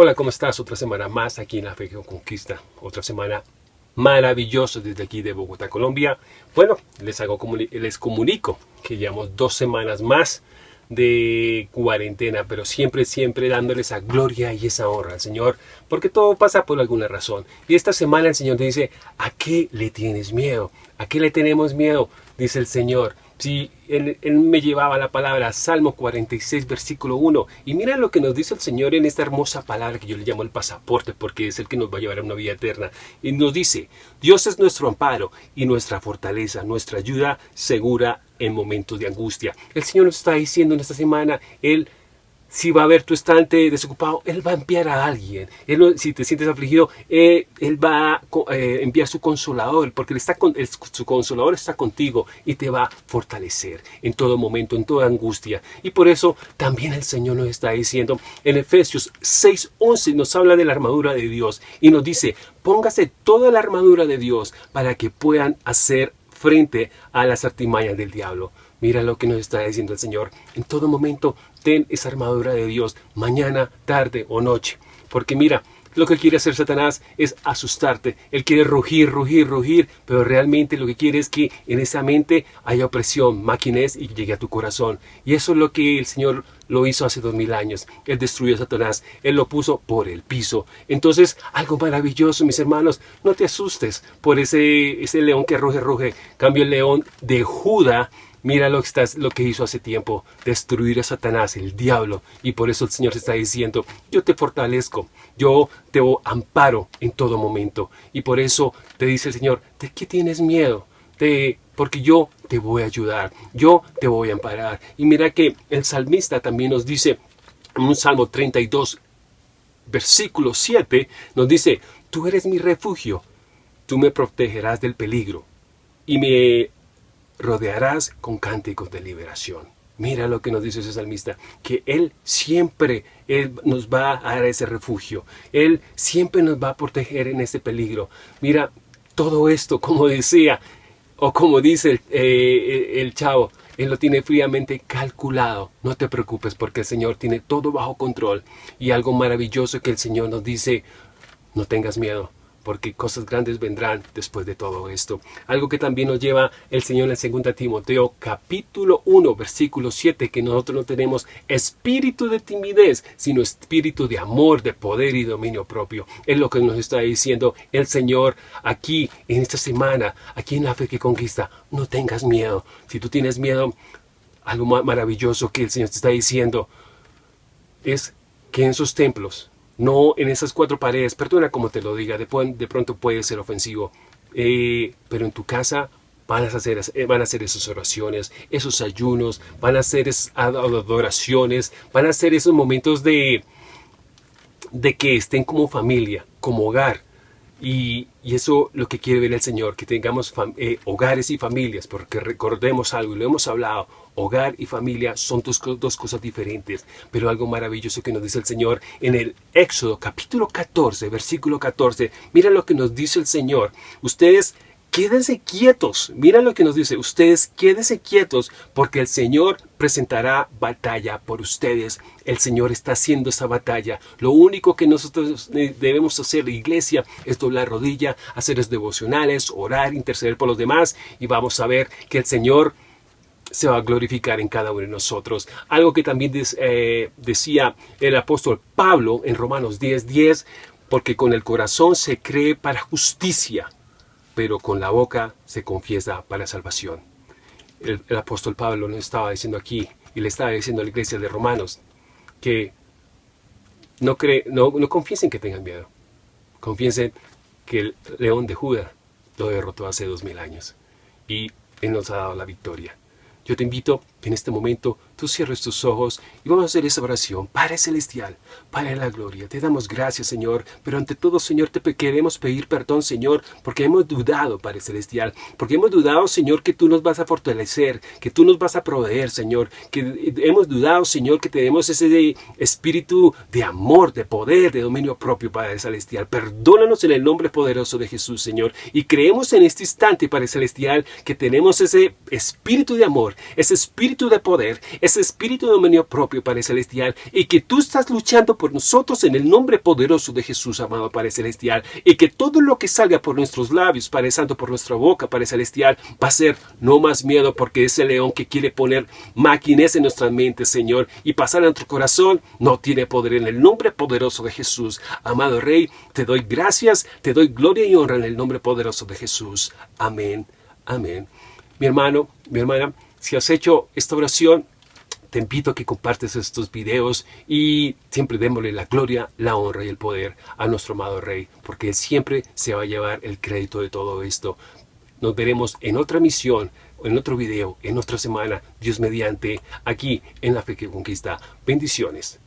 Hola, ¿cómo estás? Otra semana más aquí en La que Conquista. Otra semana maravillosa desde aquí de Bogotá, Colombia. Bueno, les, hago, les comunico que llevamos dos semanas más de cuarentena, pero siempre, siempre dándole esa gloria y esa honra al Señor, porque todo pasa por alguna razón. Y esta semana el Señor te dice, ¿a qué le tienes miedo? ¿A qué le tenemos miedo? Dice el Señor. Si él, me llevaba la palabra Salmo 46, versículo 1. Y mira lo que nos dice el Señor en esta hermosa palabra que yo le llamo el pasaporte, porque es el que nos va a llevar a una vida eterna. Y nos dice, Dios es nuestro amparo y nuestra fortaleza, nuestra ayuda segura en momentos de angustia. El Señor nos está diciendo en esta semana, Él si va a ver tu estante desocupado, Él va a enviar a alguien. Si te sientes afligido, eh, Él va a eh, enviar su consolador, porque su consolador está contigo y te va a fortalecer en todo momento, en toda angustia. Y por eso también el Señor nos está diciendo, en Efesios 6.11 nos habla de la armadura de Dios y nos dice, póngase toda la armadura de Dios para que puedan hacer frente a las artimañas del diablo. Mira lo que nos está diciendo el Señor. En todo momento, ten esa armadura de Dios, mañana, tarde o noche. Porque mira, lo que quiere hacer Satanás es asustarte. Él quiere rugir, rugir, rugir, pero realmente lo que quiere es que en esa mente haya opresión, maquinez y llegue a tu corazón. Y eso es lo que el Señor lo hizo hace dos mil años. Él destruyó a Satanás. Él lo puso por el piso. Entonces, algo maravilloso, mis hermanos. No te asustes por ese, ese león que ruge, ruge. Cambio el león de Judá Mira lo que, estás, lo que hizo hace tiempo, destruir a Satanás, el diablo. Y por eso el Señor te está diciendo, yo te fortalezco, yo te amparo en todo momento. Y por eso te dice el Señor, ¿de qué tienes miedo? De, porque yo te voy a ayudar, yo te voy a amparar. Y mira que el salmista también nos dice, en un Salmo 32, versículo 7, nos dice, tú eres mi refugio, tú me protegerás del peligro y me rodearás con cánticos de liberación. Mira lo que nos dice ese salmista, que Él siempre él nos va a dar ese refugio. Él siempre nos va a proteger en ese peligro. Mira, todo esto, como decía, o como dice el, eh, el chavo, Él lo tiene fríamente calculado. No te preocupes porque el Señor tiene todo bajo control. Y algo maravilloso que el Señor nos dice, no tengas miedo porque cosas grandes vendrán después de todo esto. Algo que también nos lleva el Señor en 2 Timoteo capítulo 1 versículo 7 que nosotros no tenemos espíritu de timidez sino espíritu de amor, de poder y dominio propio. Es lo que nos está diciendo el Señor aquí en esta semana, aquí en la fe que conquista. No tengas miedo. Si tú tienes miedo, algo maravilloso que el Señor te está diciendo es que en sus templos no en esas cuatro paredes, perdona como te lo diga, de, pronto puede ser ofensivo, eh, pero en tu casa van a, hacer, eh, van a hacer esas oraciones, esos ayunos, van a hacer esas adoraciones, van a hacer esos momentos de, de que estén como familia, como hogar, y, eso lo que quiere ver el Señor, que tengamos eh, hogares y familias, porque recordemos algo, y lo hemos hablado, hogar y familia son dos, dos, cosas diferentes, pero algo maravilloso que nos dice el Señor en el Éxodo capítulo 14, versículo 14, mira lo que nos dice el Señor, ustedes quédense quietos. Mira lo que nos dice. Ustedes quédense quietos porque el Señor presentará batalla por ustedes. El Señor está haciendo esa batalla. Lo único que nosotros debemos hacer, la iglesia, es doblar rodilla, hacer devocionales, orar, interceder por los demás y vamos a ver que el Señor se va a glorificar en cada uno de nosotros. Algo que también eh, decía el apóstol Pablo en Romanos 10:10, 10, porque con el corazón se cree para justicia pero con la boca se confiesa para salvación. El, apóstol Pablo nos estaba diciendo aquí, y le estaba diciendo a la iglesia de Romanos, que no, cree, no, confiesen que tengan miedo. Confiesen que el león de Judá lo derrotó hace dos mil años. Y Él nos ha dado la victoria. Yo te invito en este momento tú cierres tus ojos y vamos a hacer esa oración. Padre Celestial, Padre de la Gloria, te damos gracias, Señor, pero ante todo, Señor, te queremos pedir perdón, Señor, porque hemos dudado, Padre Celestial, porque hemos dudado, Señor, que tú nos vas a fortalecer, que tú nos vas a proveer, Señor, que hemos dudado, Señor, que tenemos ese espíritu de amor, de poder, de dominio propio, Padre Celestial. Perdónanos en el nombre poderoso de Jesús, Señor, y creemos en este instante, Padre Celestial, que tenemos ese espíritu de amor, ese espíritu de poder, ese espíritu de dominio propio, Padre Celestial, y que tú estás luchando por nosotros en el nombre poderoso de Jesús, amado Padre Celestial, y que todo lo que salga por nuestros labios, Padre Santo, por nuestra boca, Padre Celestial, va a ser no más miedo, porque ese león que quiere poner máquinas en nuestras mentes, Señor, y pasar a nuestro corazón, no tiene poder en el nombre poderoso de Jesús. Amado Rey, te doy gracias, te doy gloria y honra en el nombre poderoso de Jesús. Amén. Amén. Mi hermano, mi hermana, si has hecho esta oración, te invito a que compartes estos videos y siempre démosle la gloria, la honra y el poder a nuestro amado Rey, porque Él siempre se va a llevar el crédito de todo esto. Nos veremos en otra misión, en otro video, en otra semana, Dios mediante, aquí en La Fe que Conquista. Bendiciones.